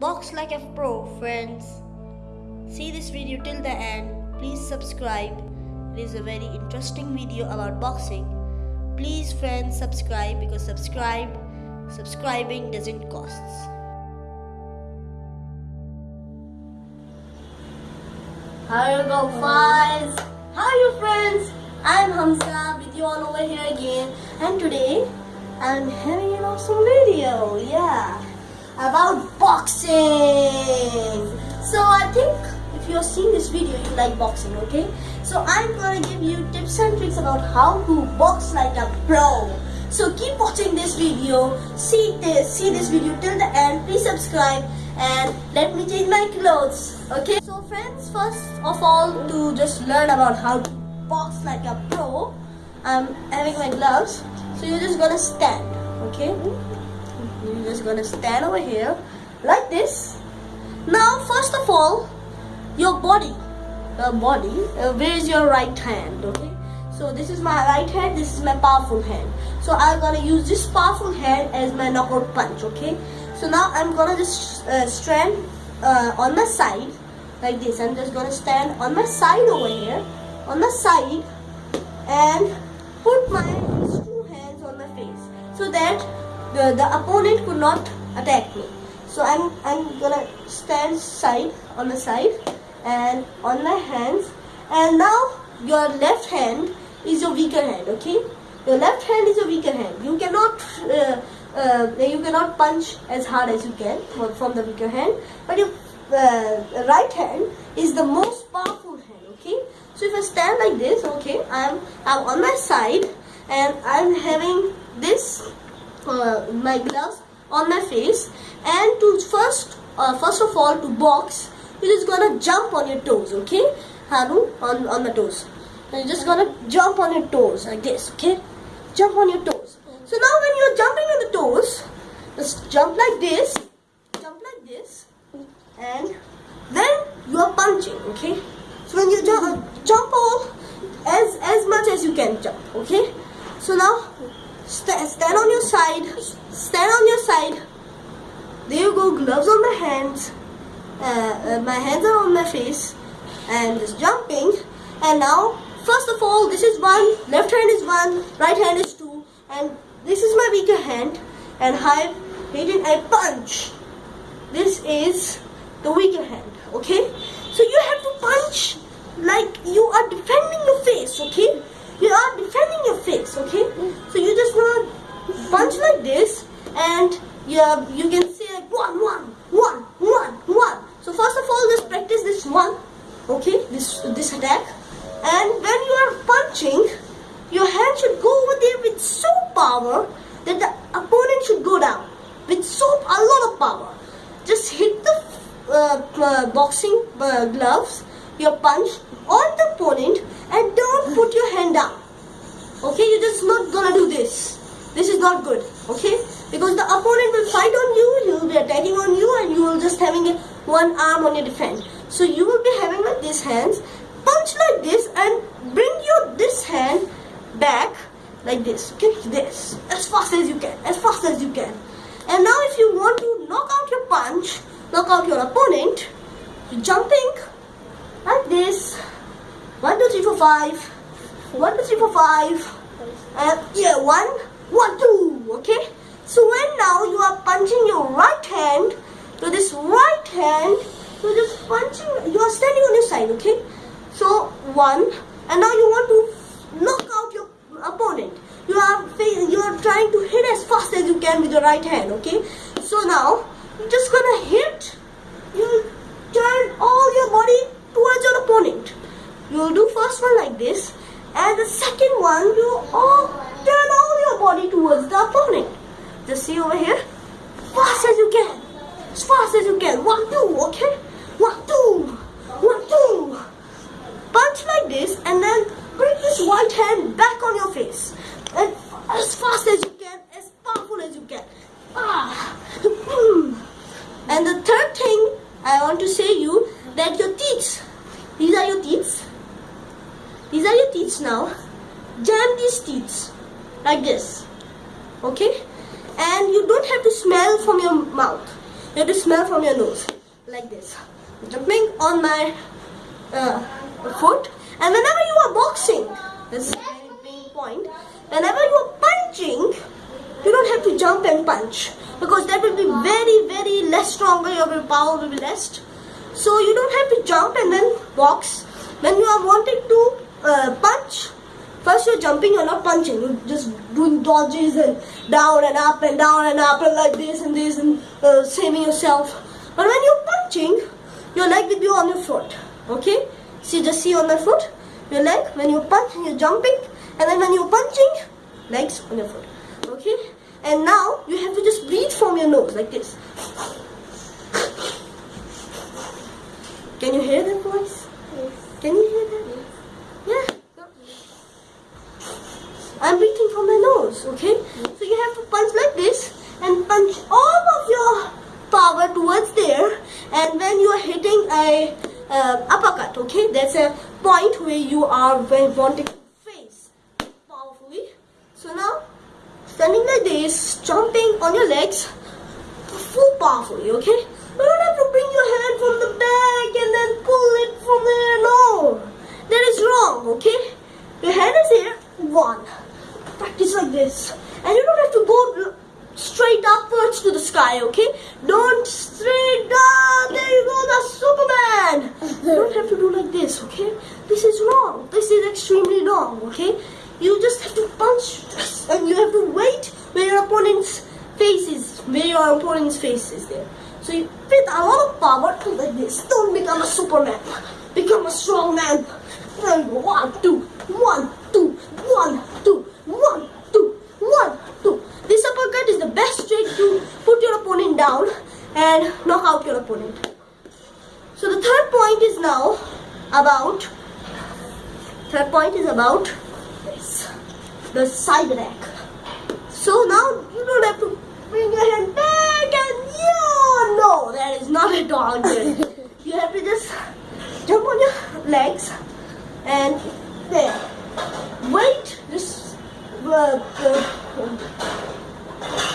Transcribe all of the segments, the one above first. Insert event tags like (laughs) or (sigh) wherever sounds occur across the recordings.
Box like a pro, friends. See this video till the end. Please subscribe. It is a very interesting video about boxing. Please, friends, subscribe because subscribe, subscribing doesn't cost. Hi, go fives. Hi, you friends. I'm Hamza with you all over here again, and today I'm having an awesome video. Yeah, about boxing. So I think if you're seeing this video, you like boxing, okay? So I'm gonna give you tips and tricks about how to box like a pro. So keep watching this video. See this, see this video till the end. Please subscribe and let me change my clothes. Okay. So friends, first of all, to just learn about how to box like a pro, I'm having my gloves. So you're just gonna stand. Okay. You're just gonna stand over here like this. Now, first of all, your body, your body. Uh, where is your right hand? Okay. So this is my right hand. This is my powerful hand. So I'm gonna use this powerful hand as my knockout punch. Okay. So now I'm gonna just uh, stand uh, on my side like this. I'm just gonna stand on my side over here, on the side, and put my two hands on my face so that the, the opponent could not attack me. So I'm I'm gonna stand side on the side and on my hands. And now your left hand is your weaker hand. Okay, your left hand is your weaker hand. You cannot. Uh, uh, you cannot punch as hard as you can from the weaker hand, but your uh, right hand is the most powerful hand. Okay, so if I stand like this, okay, I'm I'm on my side and I'm having this uh, my gloves on my face, and to first uh, first of all to box, you're just gonna jump on your toes. Okay, Haru on on the toes. You're just gonna jump on your toes like this. Okay, jump on your toes. So now when you're jumping on the toes, just jump like this, jump like this, and then you are punching, okay? So when you jump, jump all as as much as you can jump, okay? So now st stand on your side, stand on your side. There you go, gloves on my hands. Uh, uh, my hands are on my face, and just jumping. And now, first of all, this is one. Left hand is one. Right hand is two. And this is my weaker hand and I've hidden a punch. This is the weaker hand, okay? So you have to punch like you are defending your face, okay? You are defending your face, okay? So you punch like this and you, you can say like one, one, one, one, one. So first of all, just practice this one, okay? This, this attack. And when you are punching, your hand should go over there with so power that the opponent should go down with so a lot of power. Just hit the uh, uh, boxing uh, gloves, your punch on the opponent and don't put your hand down. Okay, you're just not gonna do this. This is not good, okay? Because the opponent will fight on you, he will be attacking on you and you will just having a, one arm on your defense. So you will be having like these hands, punch like this and bring your this hand back like this, okay? This, as fast as you can, as fast as you can. And now if you want to knock out your punch, knock out your opponent, you're jumping like this, One two three four five. One two three four five. and yeah, 1, what do, okay? So when now you are punching your right hand, to this right hand, you're just punching, you are standing on your side, okay? So one, and now you want to knock out your opponent. You are you are trying to hit as fast as you can with your right hand, okay? So now you're just gonna hit. You turn all your body towards your opponent. You'll do first one like this, and the second one you all turn all your body towards the opponent. Just see over here, fast as you can, as fast as you can. One two. Okay. One two. One two. Punch like this, and then bring this right hand back on your face. And as fast as you can, as powerful as you can. Ah. And the third thing I want to say you that your teeth, these are your teeth. These are your teeth now. Jam these teeth like this. Okay? And you don't have to smell from your mouth. you have to smell from your nose like this. Jumping on my uh, foot, and whenever you are boxing, this is very main point. Whenever you are punching, you don't have to jump and punch because that will be very very less stronger. Your power will be less. So you don't have to jump and then box. When you are wanting to uh, punch, first you're jumping, you're not punching. You're just doing dodges and down and up and down and up and like this and this and uh, saving yourself. But when you're punching, your leg will be on your foot. Okay? See, just see on my foot. Your leg, when you punch, you're jumping. And then when you're punching, legs on your foot. Okay? And now you have to just breathe from your nose like this. Can you hear that voice? Yes. Can you hear that? Yeah. I'm breathing from my nose, okay? So you have to punch like this and punch all of your power towards there and when you are hitting a uh, uppercut, okay? That's a point where you are wanting to face powerfully. So now, standing like this, jumping on your legs, full powerfully, okay? You don't have to bring your hand from the back and then pull it from there. No, that is wrong, okay? Your hand is here, one. Practice like this, and you don't have to go uh, straight upwards to the sky, okay? Don't straight down. There you go, the Superman. You don't have to do like this, okay? This is wrong. This is extremely wrong, okay? You just have to punch, (laughs) and you have to wait where your opponent's face is, where your opponent's face is there. So you with a lot of power like this. Don't become a Superman. Become a strong man. There you go. One, two, one, two, one, two, one, two, one, two. This uppercut is the best way to put your opponent down and knock out your opponent. So the third point is now about third point is about this the side rack. So now you don't have to bring your hand back and yeah, no, that is not at all good. (laughs) you have to just jump on your legs and there. Wait, just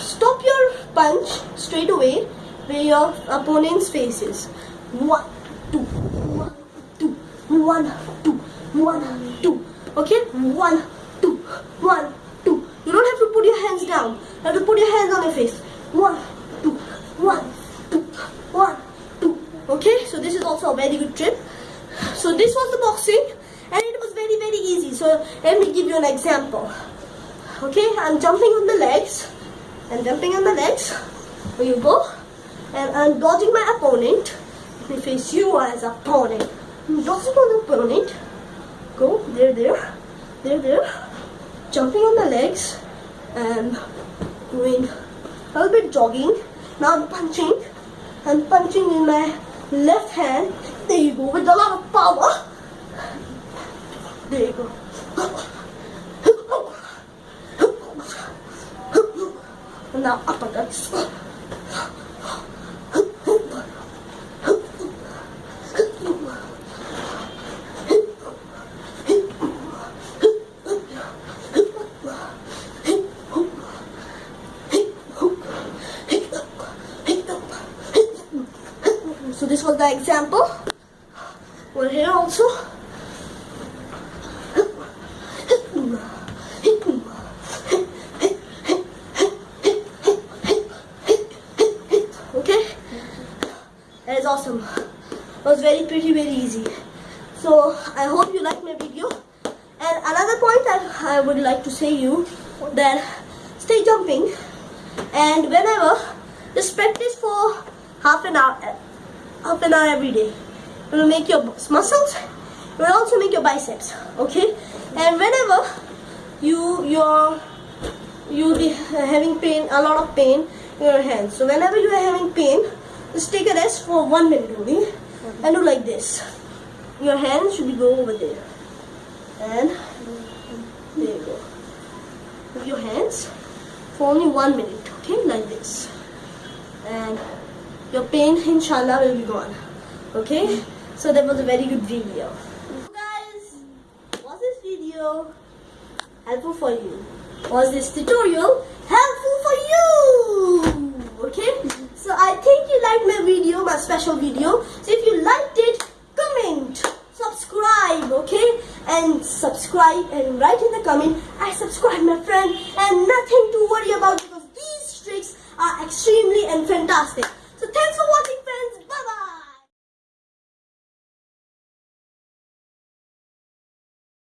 stop your punch straight away where your opponent's face is. One, two, one, two, one, two, one, two. Okay, one, two, one, two. You don't have to put your hands down. You have to put your hands on your face. One, two, one, two, one, two. Okay, so this is also a very good trip. So this was the boxing, and it was very very easy. So let me give you an example. Okay, I'm jumping on the legs, and jumping on the legs. Here you go, and I'm dodging my opponent. Let me face you as opponent. I'm dodging the opponent. Go there, there, there, there. Jumping on the legs, and doing a little bit jogging. Now I'm punching. I'm punching in my left hand. There you go, with a lot of power. There you go. Now uppercuts. So this was the example. Well, here also. Okay, that is awesome. It was very pretty, very easy. So I hope you like my video. And another point that I would like to say you that stay jumping and whenever just practice for half an hour half an hour every day. It will make your muscles. It will also make your biceps. Okay. And whenever you you're you having pain, a lot of pain in your hands. So whenever you are having pain, just take a rest for one minute only, and do like this. Your hands should go over there, and there you go. With your hands for only one minute. Okay, like this, and your pain inshallah will be gone okay so that was a very good video so guys was this video helpful for you was this tutorial helpful for you okay so i think you liked my video, my special video. So if you liked it, comment, subscribe, okay? And subscribe and write in the comment, I subscribe my friend and nothing to worry about because these tricks are extremely and fantastic.